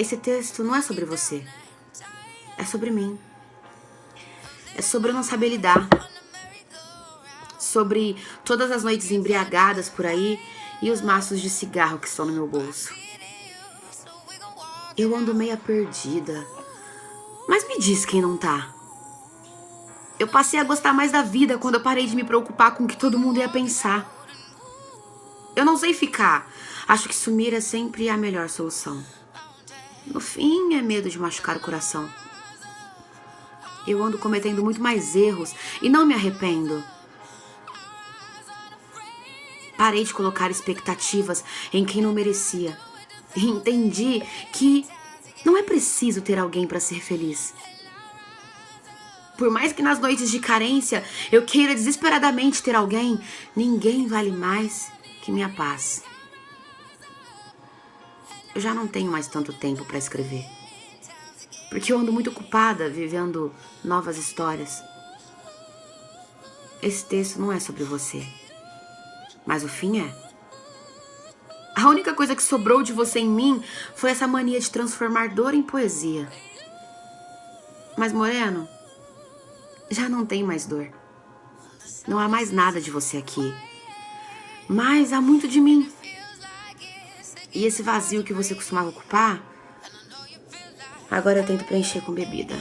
Esse texto não é sobre você. É sobre mim. É sobre eu não saber lidar. Sobre todas as noites embriagadas por aí e os maços de cigarro que estão no meu bolso. Eu ando meia perdida. Mas me diz quem não tá. Eu passei a gostar mais da vida quando eu parei de me preocupar com o que todo mundo ia pensar. Eu não sei ficar. Acho que sumir é sempre a melhor solução. No fim, é medo de machucar o coração. Eu ando cometendo muito mais erros e não me arrependo. Parei de colocar expectativas em quem não merecia. E entendi que não é preciso ter alguém para ser feliz. Por mais que nas noites de carência eu queira desesperadamente ter alguém, ninguém vale mais que minha paz. Eu já não tenho mais tanto tempo para escrever. Porque eu ando muito ocupada vivendo novas histórias. Esse texto não é sobre você. Mas o fim é. A única coisa que sobrou de você em mim foi essa mania de transformar dor em poesia. Mas, Moreno, já não tem mais dor. Não há mais nada de você aqui. Mas há muito de mim. E esse vazio que você costumava ocupar, agora eu tento preencher com bebida.